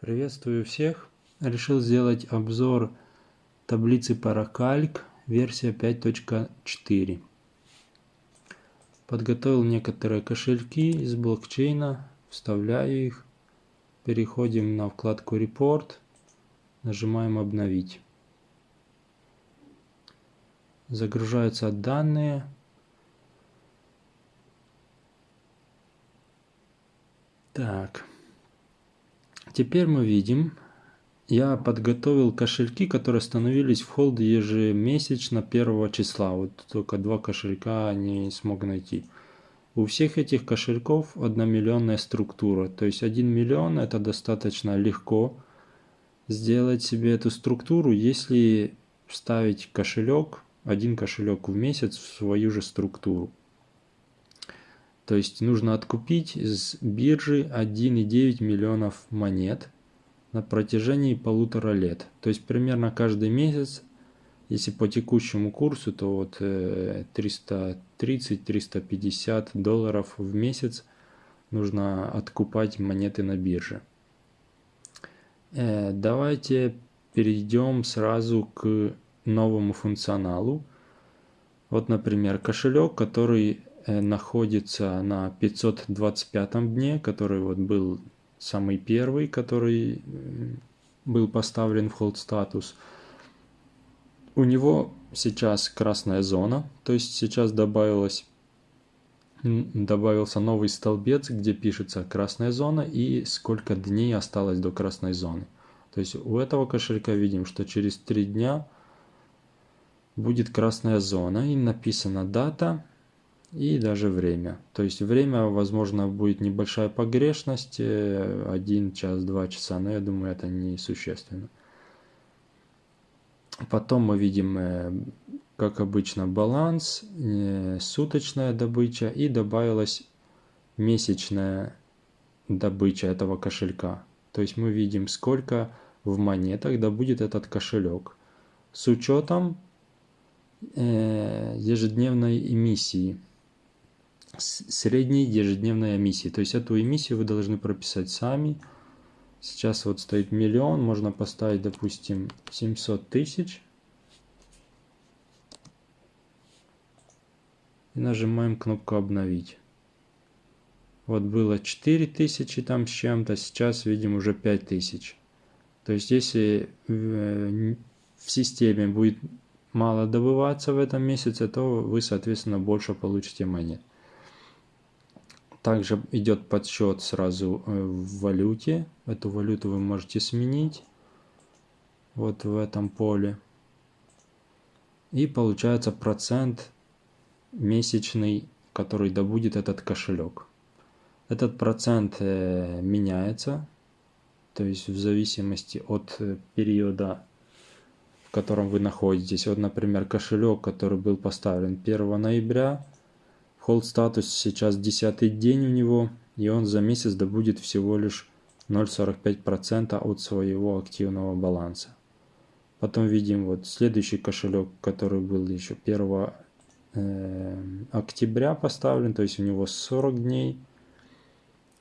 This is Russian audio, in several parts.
Приветствую всех! Решил сделать обзор таблицы Paracalc версия 5.4. Подготовил некоторые кошельки из блокчейна, вставляю их. Переходим на вкладку Report, нажимаем обновить. Загружаются данные. Так. Теперь мы видим, я подготовил кошельки, которые становились в холд ежемесячно 1 числа. Вот только два кошелька не смог найти. У всех этих кошельков 1 миллионная структура. То есть 1 миллион это достаточно легко сделать себе эту структуру, если вставить кошелек, один кошелек в месяц в свою же структуру. То есть нужно откупить из биржи 1,9 миллионов монет на протяжении полутора лет. То есть примерно каждый месяц, если по текущему курсу, то вот 330-350 э, долларов в месяц нужно откупать монеты на бирже. Э, давайте перейдем сразу к новому функционалу. Вот, например, кошелек, который находится на 525 дне, который вот был самый первый, который был поставлен в hold статус. У него сейчас красная зона, то есть сейчас добавилось добавился новый столбец, где пишется красная зона и сколько дней осталось до красной зоны. То есть у этого кошелька видим, что через 3 дня будет красная зона и написана дата и даже время. То есть время, возможно, будет небольшая погрешность, 1 час, 2 часа, но я думаю, это не существенно. Потом мы видим, э, как обычно, баланс, э, суточная добыча и добавилась месячная добыча этого кошелька. То есть мы видим, сколько в монетах добудет этот кошелек с учетом э, ежедневной эмиссии средней ежедневной эмиссии. То есть эту эмиссию вы должны прописать сами. Сейчас вот стоит миллион, можно поставить, допустим, 700 тысяч. И нажимаем кнопку «Обновить». Вот было 4000 там с чем-то, сейчас видим уже 5000. То есть если в, в системе будет мало добываться в этом месяце, то вы, соответственно, больше получите монет. Также идет подсчет сразу э, в валюте. Эту валюту вы можете сменить вот в этом поле. И получается процент месячный, который добудет этот кошелек. Этот процент э, меняется, то есть в зависимости от э, периода, в котором вы находитесь. Вот, например, кошелек, который был поставлен 1 ноября, Hold статус сейчас 10 день у него, и он за месяц добудет всего лишь 0,45% от своего активного баланса. Потом видим вот следующий кошелек, который был еще 1 э, октября поставлен, то есть у него 40 дней.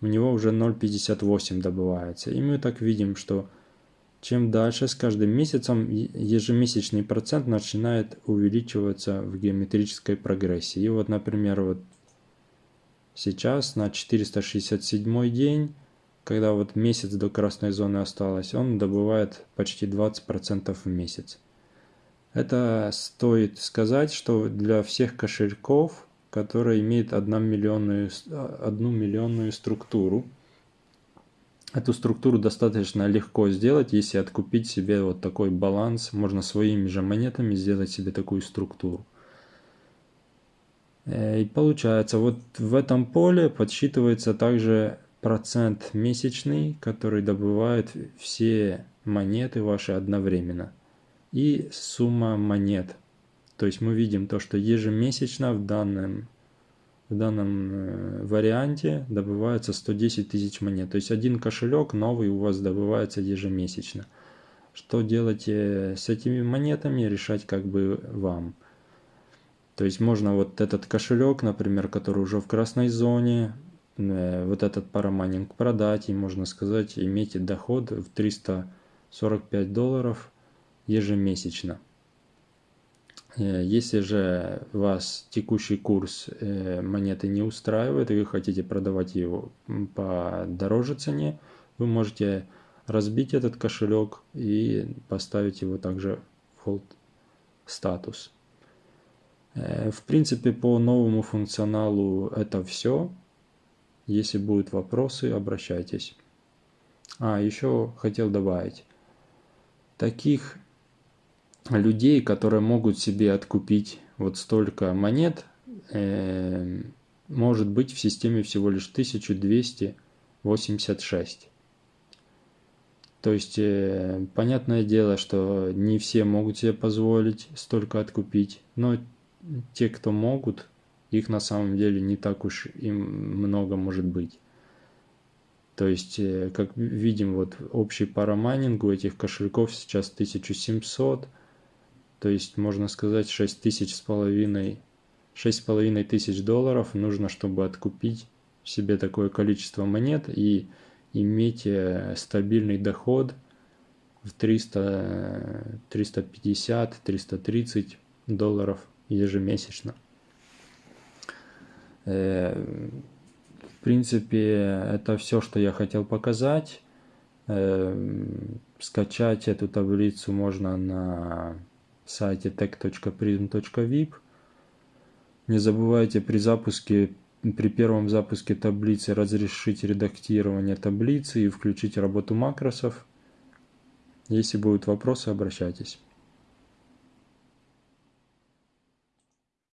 У него уже 0,58 добывается. И мы так видим, что чем дальше с каждым месяцем ежемесячный процент начинает увеличиваться в геометрической прогрессии. И вот, например, вот сейчас на 467 день, когда вот месяц до красной зоны осталось, он добывает почти 20% в месяц. Это стоит сказать, что для всех кошельков, которые имеют 1 миллионную, 1 миллионную структуру, Эту структуру достаточно легко сделать, если откупить себе вот такой баланс. Можно своими же монетами сделать себе такую структуру. Э, и получается, вот в этом поле подсчитывается также процент месячный, который добывает все монеты ваши одновременно. И сумма монет. То есть мы видим то, что ежемесячно в данном в данном э, варианте добывается 110 тысяч монет. То есть один кошелек новый у вас добывается ежемесячно. Что делать э, с этими монетами, решать как бы вам. То есть можно вот этот кошелек, например, который уже в красной зоне, вот этот парамайнинг продать и, можно сказать, иметь доход в 345 долларов ежемесячно. Если же вас текущий курс монеты не устраивает и вы хотите продавать его по дороже цене, вы можете разбить этот кошелек и поставить его также в hold статус. Э, в принципе, по новому функционалу это все. Если будут вопросы, обращайтесь. А, еще хотел добавить. Таких людей, которые могут себе откупить вот столько монет, э, может быть в системе всего лишь 1286. То есть, э, понятное дело, что не все могут себе позволить столько откупить, но те, кто могут, их на самом деле не так уж и много может быть. То есть, э, как видим, вот общий парамайнинг у этих кошельков сейчас 1700, то есть, можно сказать, 6 тысяч с половиной, 6 с половиной тысяч долларов нужно, чтобы откупить себе такое количество монет и иметь э, стабильный доход в 300, 350, 330 долларов ежемесячно. Э, в принципе, это все, что я хотел показать. Э, скачать эту таблицу можно на сайте tech.prism.vip. Не забывайте при запуске при первом запуске таблицы разрешить редактирование таблицы и включить работу макросов. Если будут вопросы, обращайтесь.